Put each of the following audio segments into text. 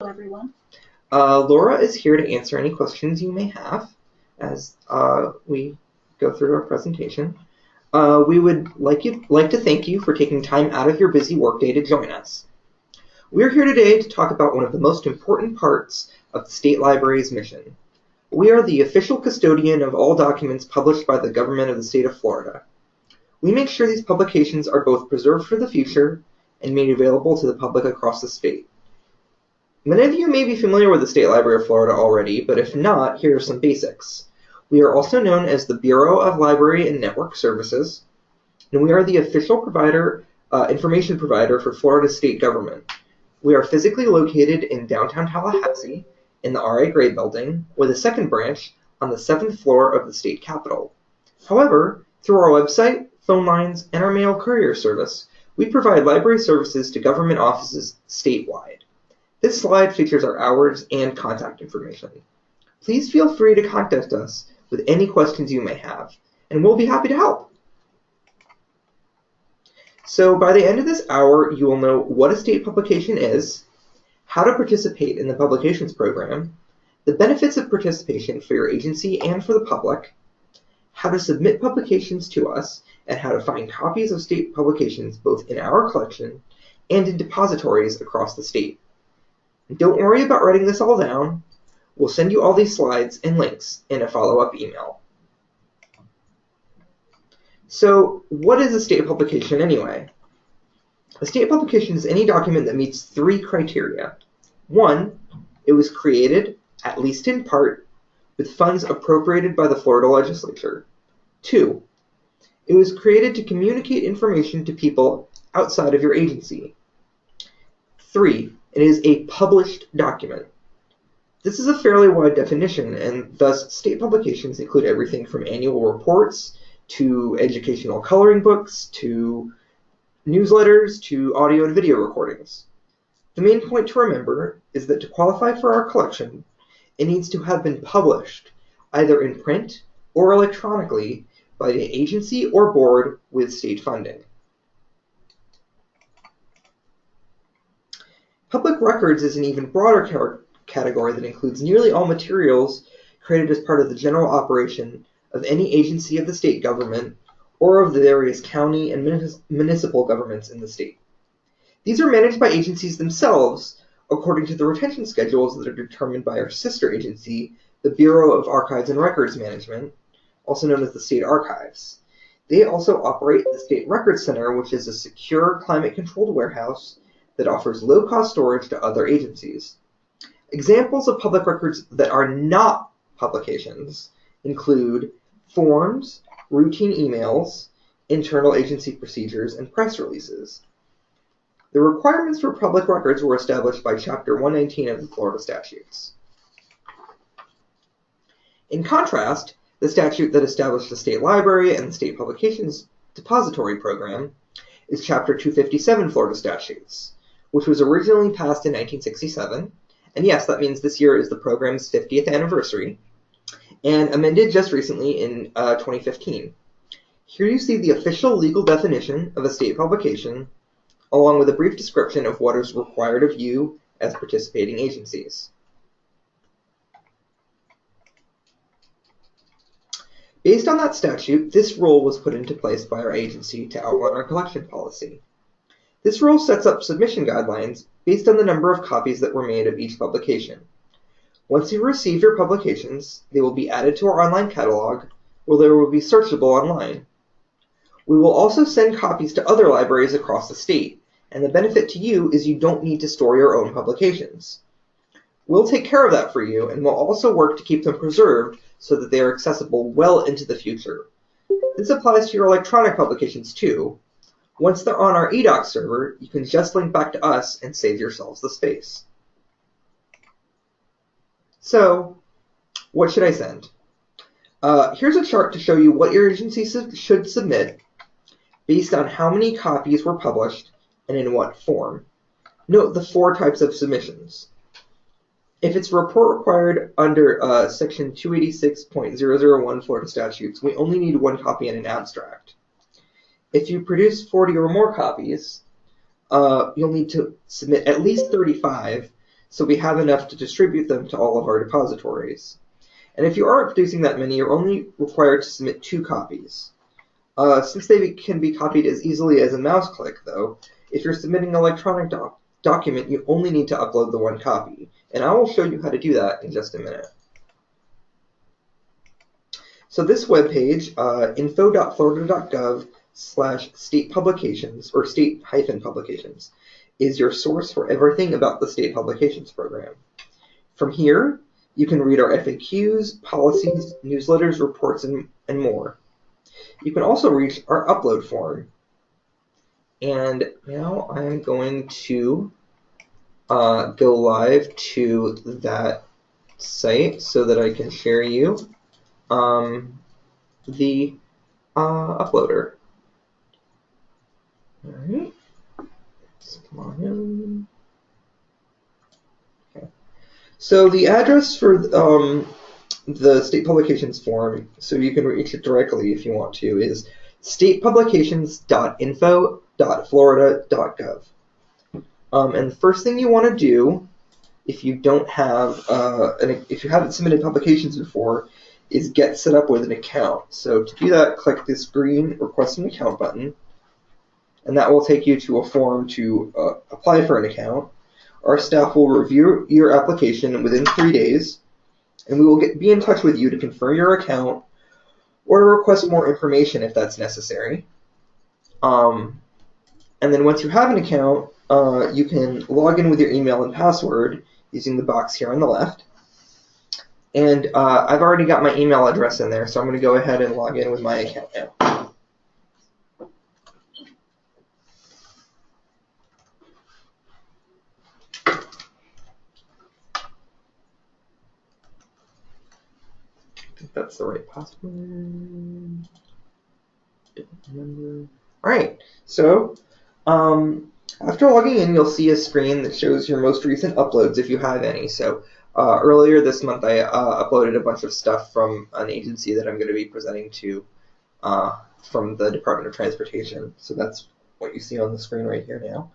Hello, everyone. Uh, Laura is here to answer any questions you may have as uh, we go through our presentation. Uh, we would like, you, like to thank you for taking time out of your busy workday to join us. We're here today to talk about one of the most important parts of the State Library's mission. We are the official custodian of all documents published by the government of the state of Florida. We make sure these publications are both preserved for the future and made available to the public across the state. Many of you may be familiar with the State Library of Florida already, but if not, here are some basics. We are also known as the Bureau of Library and Network Services, and we are the official provider, uh, information provider for Florida state government. We are physically located in downtown Tallahassee in the R.A. Gray building, with a second branch on the seventh floor of the state capitol. However, through our website, phone lines, and our mail courier service, we provide library services to government offices statewide. This slide features our hours and contact information. Please feel free to contact us with any questions you may have, and we'll be happy to help. So by the end of this hour, you will know what a state publication is, how to participate in the publications program, the benefits of participation for your agency and for the public, how to submit publications to us, and how to find copies of state publications both in our collection and in depositories across the state. Don't worry about writing this all down. We'll send you all these slides and links in a follow-up email. So what is a state publication anyway? A state publication is any document that meets three criteria. One, it was created, at least in part, with funds appropriated by the Florida legislature. Two, it was created to communicate information to people outside of your agency. Three, it is a published document. This is a fairly wide definition, and thus state publications include everything from annual reports to educational coloring books to newsletters to audio and video recordings. The main point to remember is that to qualify for our collection, it needs to have been published, either in print or electronically, by the agency or board with state funding. Public records is an even broader category that includes nearly all materials created as part of the general operation of any agency of the state government or of the various county and municipal governments in the state. These are managed by agencies themselves according to the retention schedules that are determined by our sister agency, the Bureau of Archives and Records Management, also known as the State Archives. They also operate the State Records Center, which is a secure, climate-controlled warehouse that offers low-cost storage to other agencies. Examples of public records that are not publications include forms, routine emails, internal agency procedures, and press releases. The requirements for public records were established by Chapter 119 of the Florida Statutes. In contrast, the statute that established the state library and the state publications depository program is Chapter 257 Florida Statutes, which was originally passed in 1967. And yes, that means this year is the program's 50th anniversary, and amended just recently in uh, 2015. Here you see the official legal definition of a state publication, along with a brief description of what is required of you as participating agencies. Based on that statute, this rule was put into place by our agency to outline our collection policy. This rule sets up submission guidelines based on the number of copies that were made of each publication. Once you receive your publications, they will be added to our online catalog, where they will be searchable online. We will also send copies to other libraries across the state, and the benefit to you is you don't need to store your own publications. We'll take care of that for you, and we'll also work to keep them preserved so that they are accessible well into the future. This applies to your electronic publications too, once they're on our eDocs server, you can just link back to us and save yourselves the space. So, what should I send? Uh, here's a chart to show you what your agency su should submit based on how many copies were published and in what form. Note the four types of submissions. If it's report required under uh, section 286.001 Florida statutes, we only need one copy and an abstract. If you produce 40 or more copies, uh, you'll need to submit at least 35 so we have enough to distribute them to all of our depositories. And if you aren't producing that many, you're only required to submit two copies. Uh, since they can be copied as easily as a mouse click, though, if you're submitting an electronic doc document, you only need to upload the one copy. And I will show you how to do that in just a minute. So this webpage, uh, info.florida.gov slash state publications, or state hyphen publications, is your source for everything about the state publications program. From here, you can read our FAQs, policies, newsletters, reports, and, and more. You can also reach our upload form. And now I'm going to uh, go live to that site so that I can share you um, the uh, uploader. All right. Come on in. Okay. So the address for um, the state publications form, so you can reach it directly if you want to, is statepublications.info.florida.gov. Um, and the first thing you want to do, if you don't have, uh, an, if you haven't submitted publications before, is get set up with an account. So to do that, click this green Request an Account button, and that will take you to a form to uh, apply for an account. Our staff will review your application within three days, and we will get, be in touch with you to confirm your account or to request more information if that's necessary. Um, and then once you have an account, uh, you can log in with your email and password using the box here on the left. And uh, I've already got my email address in there, so I'm going to go ahead and log in with my account now. Think that's the right password. Don't remember. All right, so um, after logging in, you'll see a screen that shows your most recent uploads if you have any. So uh, earlier this month, I uh, uploaded a bunch of stuff from an agency that I'm going to be presenting to uh, from the Department of Transportation. So that's what you see on the screen right here now.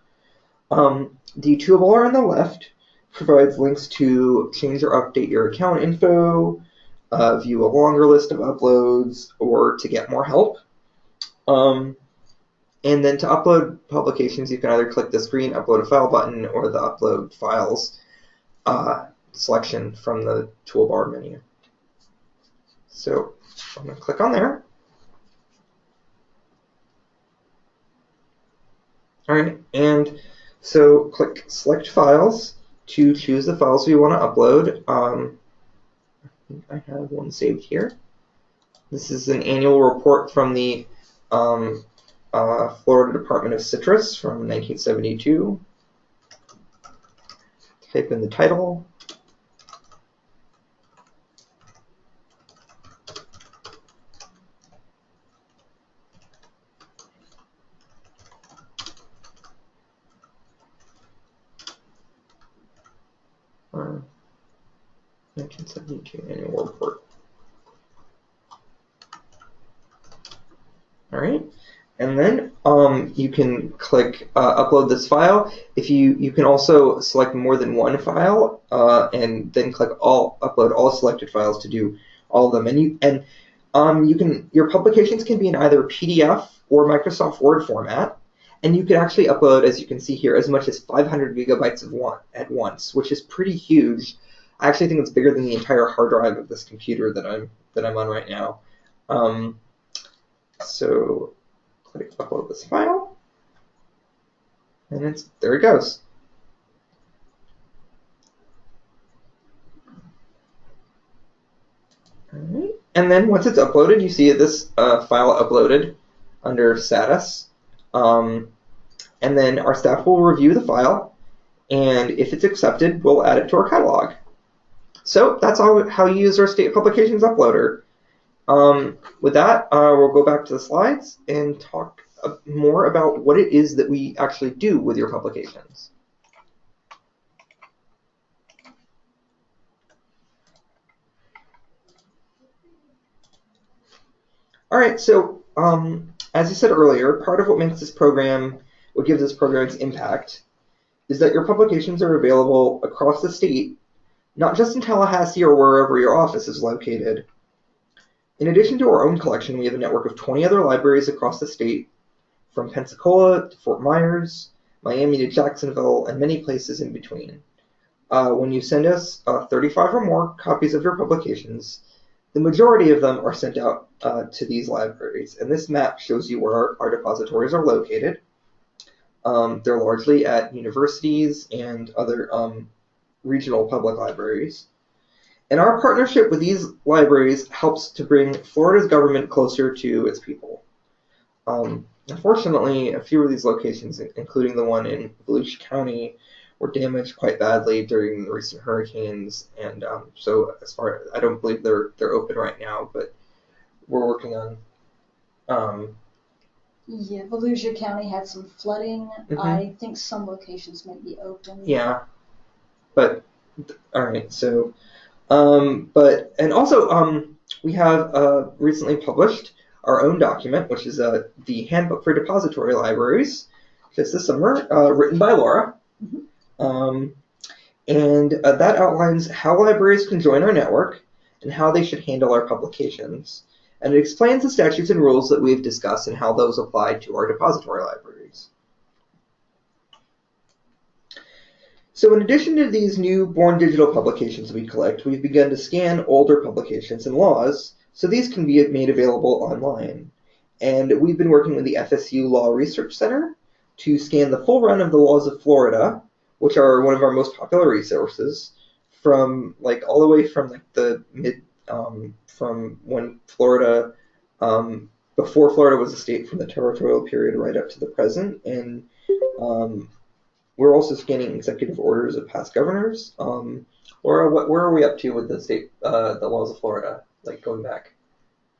Um, the toolbar on the left provides links to change or update your account info, uh, view a longer list of uploads, or to get more help. Um, and then to upload publications, you can either click the green Upload a File button or the Upload Files uh, selection from the toolbar menu. So I'm going to click on there. All right, and so click Select Files to choose the files we want to upload. Um, I have one saved here. This is an annual report from the um, uh, Florida Department of Citrus from 1972. Type in the title. Uh, 1972 annual report. All right, and then um, you can click uh, upload this file. If you you can also select more than one file, uh, and then click all upload all selected files to do all of them. And you and um, you can your publications can be in either PDF or Microsoft Word format, and you can actually upload, as you can see here, as much as 500 gigabytes of one at once, which is pretty huge. I actually think it's bigger than the entire hard drive of this computer that I'm that I'm on right now. Um, so click upload this file, and it's there it goes. And then once it's uploaded, you see this uh, file uploaded under status. Um, and then our staff will review the file, and if it's accepted, we'll add it to our catalog. So that's all, how you use our state publications uploader. Um, with that, uh, we'll go back to the slides and talk more about what it is that we actually do with your publications. All right, so um, as I said earlier, part of what makes this program, what gives this program its impact, is that your publications are available across the state, not just in Tallahassee or wherever your office is located. In addition to our own collection, we have a network of 20 other libraries across the state, from Pensacola to Fort Myers, Miami to Jacksonville, and many places in between. Uh, when you send us uh, 35 or more copies of your publications, the majority of them are sent out uh, to these libraries. And this map shows you where our, our depositories are located. Um, they're largely at universities and other um, regional public libraries. And our partnership with these libraries helps to bring Florida's government closer to its people. Um, unfortunately, a few of these locations, including the one in Volusia County, were damaged quite badly during the recent hurricanes, and um, so as far I don't believe they're they're open right now, but we're working on. Um, yeah, Volusia County had some flooding. Mm-hmm. I think some locations might be open. Yeah, but all right, so um, but and also um, we have uh, recently published our own document, which is uh, the Handbook for Depository Libraries, just this summer, uh, written by Laura. Mm-hmm. Um, and uh, that outlines how libraries can join our network and how they should handle our publications. And it explains the statutes and rules that we've discussed and how those apply to our depository libraries. So in addition to these new born digital publications we collect, we've begun to scan older publications and laws, so these can be made available online. And we've been working with the FSU Law Research Center to scan the full run of the laws of Florida, which are one of our most popular resources, from like all the way from like the mid um, from when Florida um, before Florida was a state from the territorial period right up to the present, and um, we're also scanning executive orders of past governors. Um, Laura, what, where are we up to with the state, uh, the laws of Florida, like going back?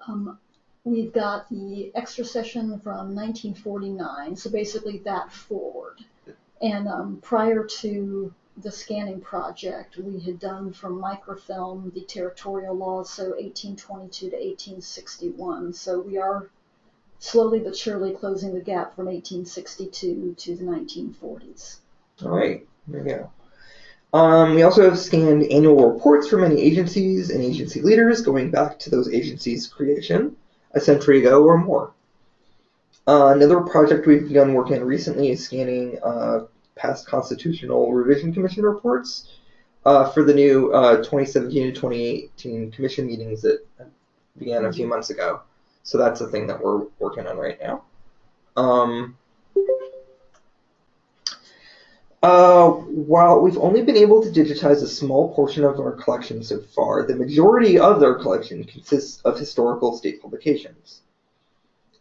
Um, we've got the extra session from 1949, so basically that forward. And um, prior to the scanning project, we had done from microfilm the territorial laws, so 1822 to 1861. So we are slowly but surely closing the gap from 1862 to the 1940s. All right, there we go. Um, we also have scanned annual reports for many agencies and agency leaders going back to those agencies' creation a century ago or more. Uh, another project we've begun working on recently is scanning uh, past Constitutional Revision Commission reports uh, for the new uh, 2017 to 2018 commission meetings that began a few months ago. So that's a thing that we're working on right now. Um, uh, while we've only been able to digitize a small portion of our collection so far, the majority of our collection consists of historical state publications.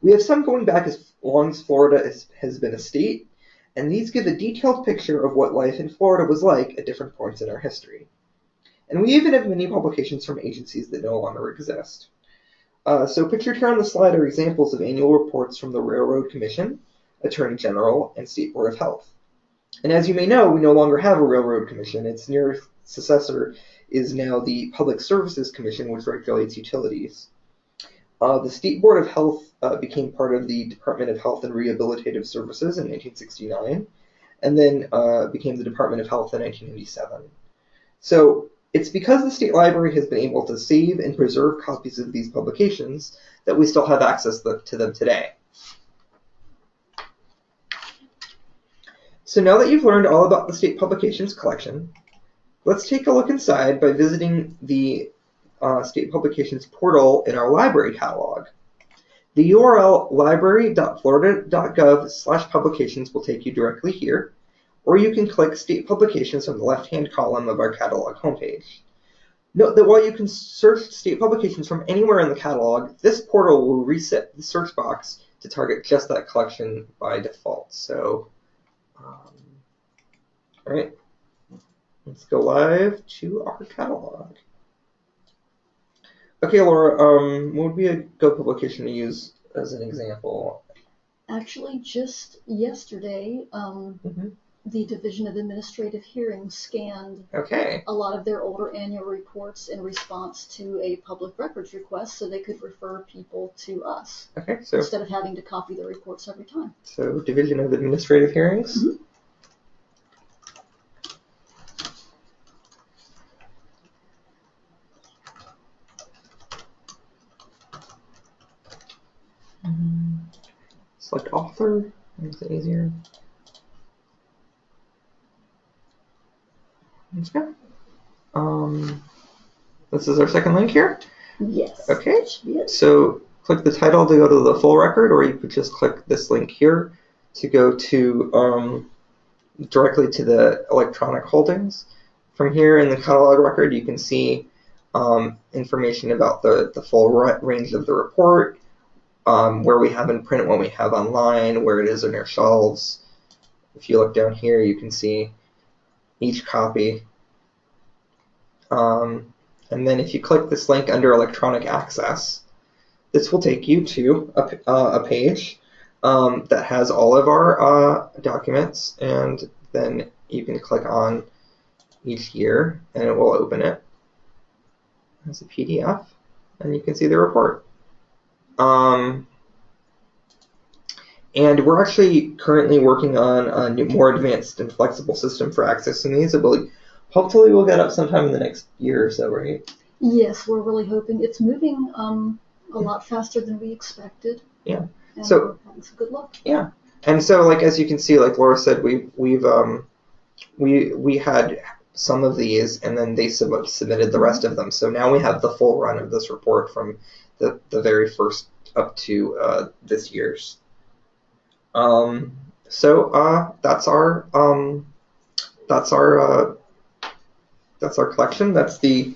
We have some going back as long as Florida has been a state, and these give a detailed picture of what life in Florida was like at different points in our history. And we even have many publications from agencies that no longer exist. Uh, so pictured here on the slide are examples of annual reports from the Railroad Commission, Attorney General, and State Board of Health. And as you may know, we no longer have a Railroad Commission. Its nearest successor is now the Public Services Commission, which regulates utilities. Uh, the State Board of Health uh, became part of the Department of Health and Rehabilitative Services in 1969, and then uh, became the Department of Health in 1997. So it's because the State Library has been able to save and preserve copies of these publications that we still have access to them today. So now that you've learned all about the state publications collection, let's take a look inside by visiting the uh, state publications portal in our library catalog. The URL library.florida.gov slash publications will take you directly here, or you can click State Publications on the left-hand column of our catalog homepage. Note that while you can search state publications from anywhere in the catalog, this portal will reset the search box to target just that collection by default. So um, all right, let's go live to our catalog. Okay, Laura, um, what would be a good publication to use as an example? Actually, just yesterday, um, mm-hmm the Division of Administrative Hearings scanned Okay. a lot of their older annual reports in response to a public records request so they could refer people to us Okay. So instead of having to copy the reports every time. so division of administrative hearings. Mhm. Select author. Makes it easier. Okay. Um, this is our second link here. Yes. Okay. that should be it. So click the title to go to the full record, or you could just click this link here to go to um, directly to the electronic holdings. From here in the catalog record, you can see um, information about the, the full range of the report, um, where we have in print, what we have online, where it is on our shelves. If you look down here, you can see each copy. Um, and then if you click this link under electronic access, this will take you to a, uh, a page um, that has all of our uh, documents, and then you can click on each year, and it will open it as a PDF, and you can see the report. Um, and we're actually currently working on a new, more advanced and flexible system for accessing these. Will, hopefully, we'll get up sometime in the next year or so, right? Yes, we're really hoping it's moving um, a lot faster than we expected. Yeah. And So- we're having some good luck. Yeah. And so, like as you can see, like Laura said, we we've um, we we had some of these, and then they sub- submitted the rest of them. So now we have the full run of this report from the the very first up to uh, this year's. Um, so uh, that's our um, that's our uh, that's our collection. That's the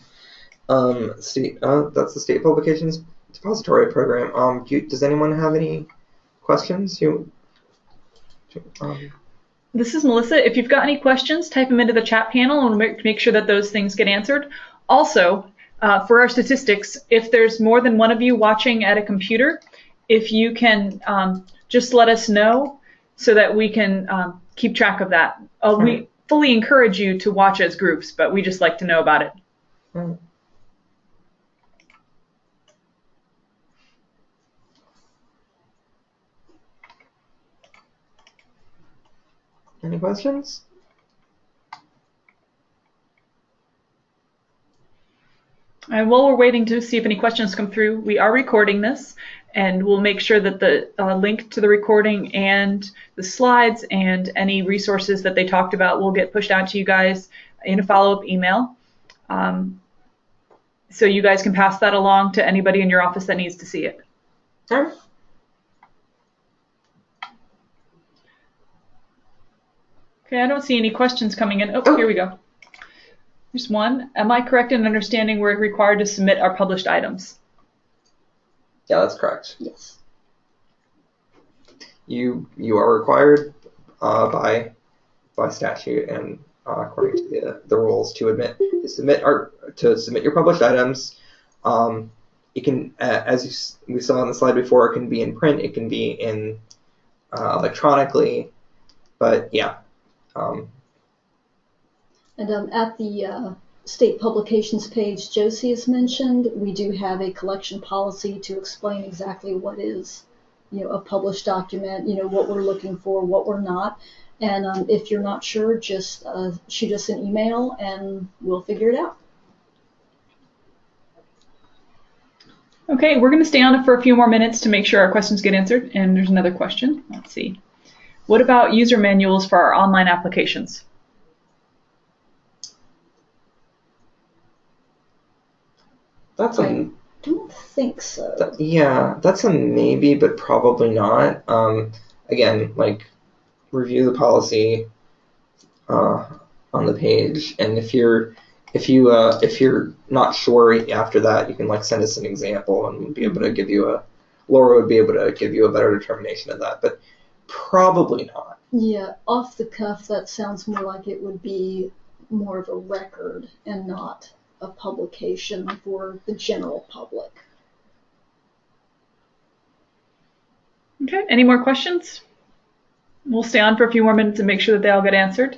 um, state uh, that's the state publications depository program. Um, do you, does anyone have any questions? You um, This is Melissa. If you've got any questions, type them into the chat panel and make, make sure that those things get answered. Also, uh, for our statistics, if there's more than one of you watching at a computer, if you can um, just let us know so that we can um, keep track of that. Uh, we fully encourage you to watch as groups, but we just like to know about it. Any questions? And while we're waiting to see if any questions come through, we are recording this, and we'll make sure that the uh, link to the recording and the slides and any resources that they talked about will get pushed out to you guys in a follow-up email. Um, so you guys can pass that along to anybody in your office that needs to see it. Alright. Okay, I don't see any questions coming in. Oh, here we go. There's one. Am I correct in understanding we're required to submit our published items? Yeah, that's correct. Yes. You you are required uh, by by statute and uh, according to the, the rules to admit to submit our to submit your published items. Um, it can, uh, as you, we saw on the slide before, it can be in print, it can be in uh, electronically, but yeah. Um, And um, at the uh, state publications page Josie has mentioned, we do have a collection policy to explain exactly what is, you know, a published document, you know, what we're looking for, what we're not. And um, if you're not sure, just uh, shoot us an email and we'll figure it out. Okay, we're going to stay on it for a few more minutes to make sure our questions get answered. And there's another question. Let's see. What about user manuals for our online applications? That's a I don't think so. That- yeah, that's a maybe, but probably not. Um, again, like review the policy uh, on the page, and if you're if you uh, if you're not sure after that, you can like send us an example, and we'll be able to give you a Laura would be able to give you a better determination of that, but probably not. Yeah, off the cuff, that sounds more like it would be more of a record and not a publication for the general public. Okay, any more questions? We'll stay on for a few more minutes and make sure that they all get answered.